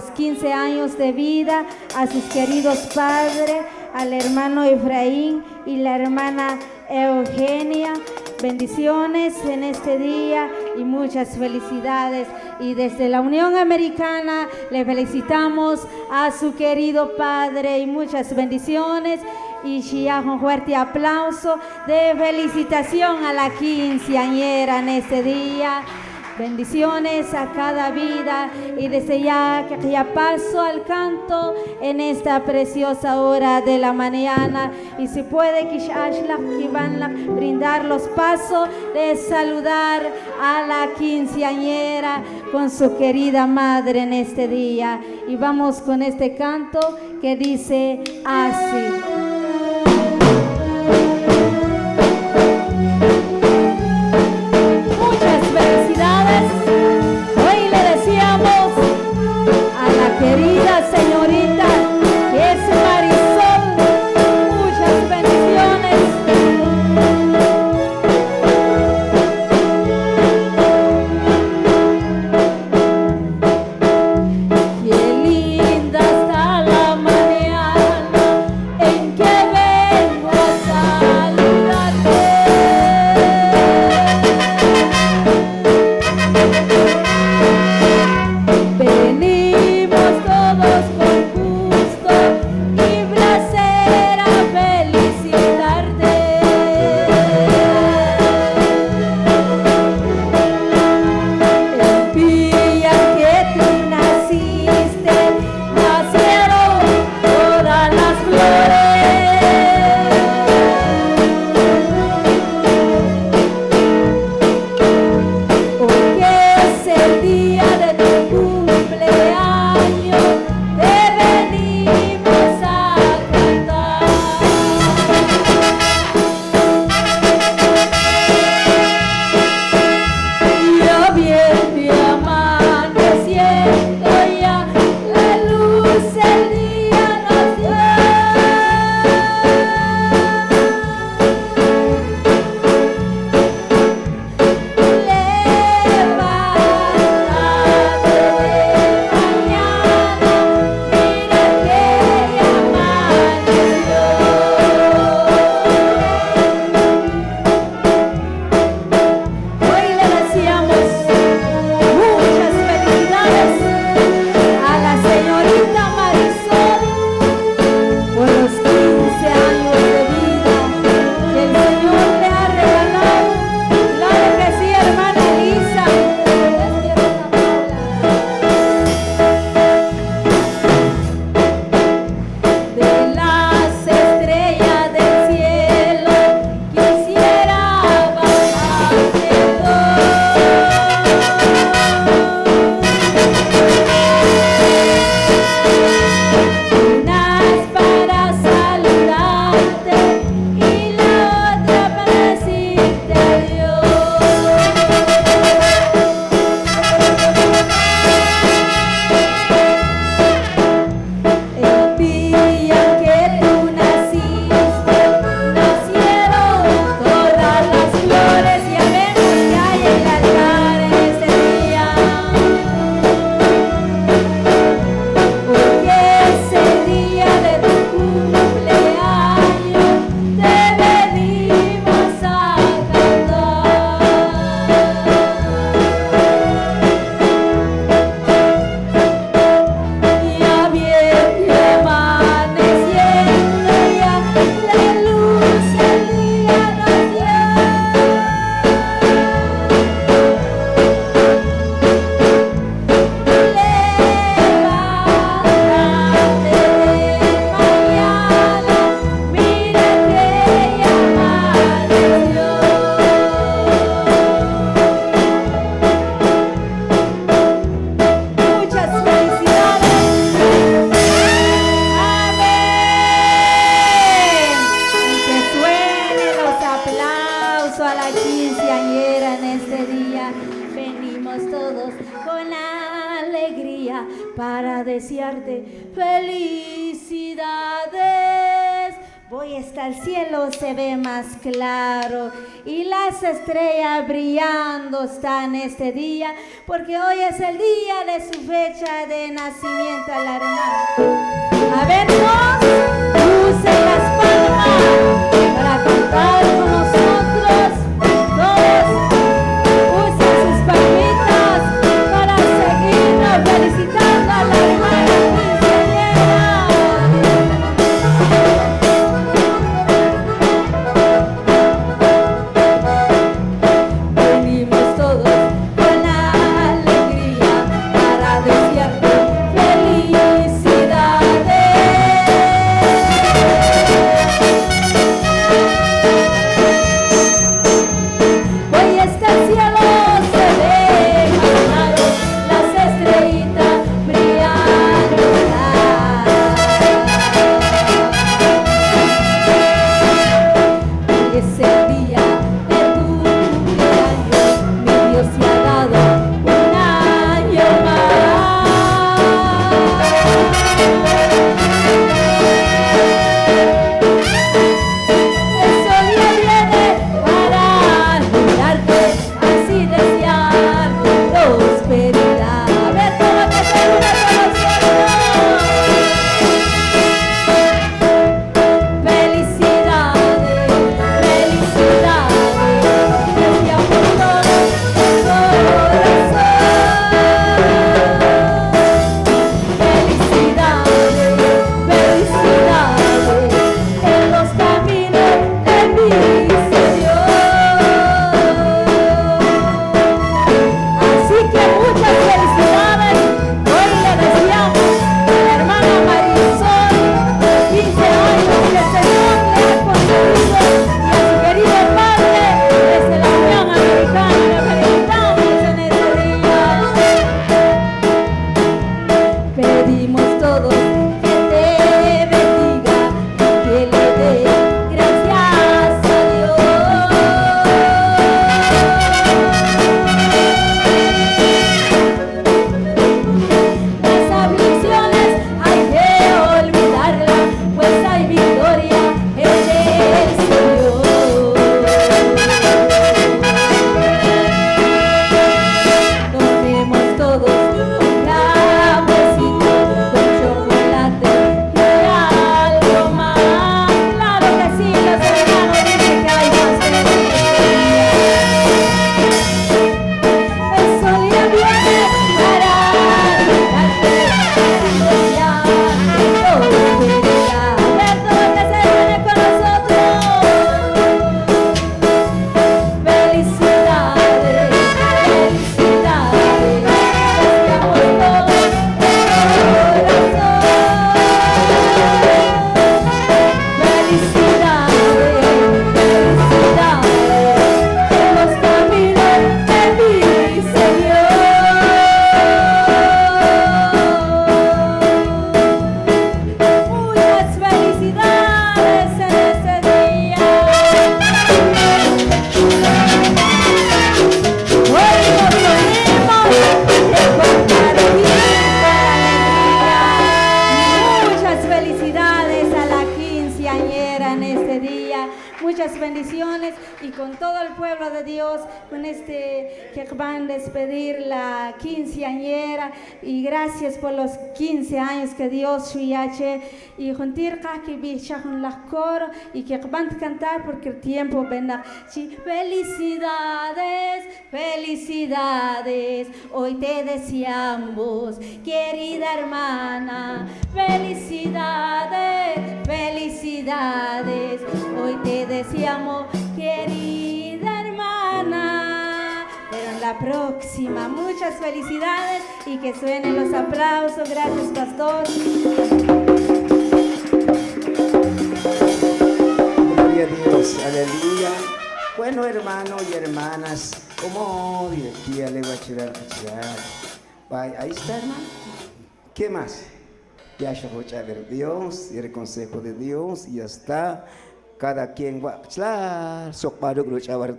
los 15 años de vida a sus queridos padres, al hermano Efraín y la hermana Eugenia. Bendiciones en este día y muchas felicidades. Y desde la Unión Americana le felicitamos a su querido padre y muchas bendiciones. Y ya un fuerte aplauso de felicitación a la quinceañera en este día. Bendiciones a cada vida y desde ya que ya paso al canto en esta preciosa hora de la mañana y si puede que van brindar los pasos de saludar a la quinceañera con su querida madre en este día y vamos con este canto que dice así. Para desearte felicidades, Voy hasta el cielo se ve más claro y las estrellas brillando están este día porque hoy es el día de su fecha de nacimiento a la hermana. A ver, usen las palmas para cantar y con todo el pueblo de Dios, con este que van a despedir la quinceañera. Y gracias por los 15 años que Dios suyache y juntir que bichajun las coro y que van a cantar porque el tiempo vendrá. Felicidades, felicidades, hoy te deseamos, querida hermana, felicidades, felicidades, hoy te deseamos, próxima, muchas felicidades y que suenen los aplausos. Gracias, pastor. Gloria a Dios, aleluya. Bueno, hermanos y hermanas, como decía le voy a Ahí está, hermano. ¿Qué más? Ya se ver Dios y el consejo de Dios y ya está. Cada quien va a